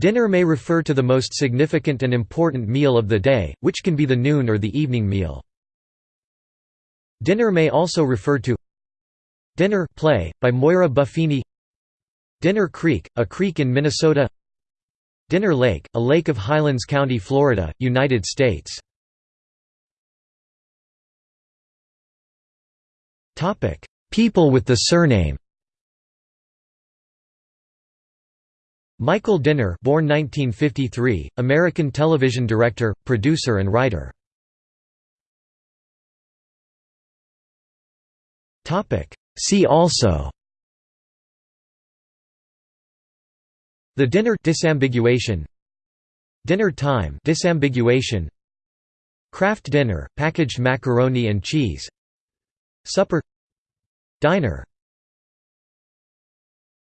Dinner may refer to the most significant and important meal of the day, which can be the noon or the evening meal. Dinner may also refer to Dinner play, by Moira Buffini. Dinner Creek, a creek in Minnesota. Dinner Lake, a lake of Highlands County, Florida, United States. People with the surname Michael Dinner born 1953, American television director, producer and writer. See also The dinner disambiguation Dinner time disambiguation Kraft dinner, packaged macaroni and cheese Supper Diner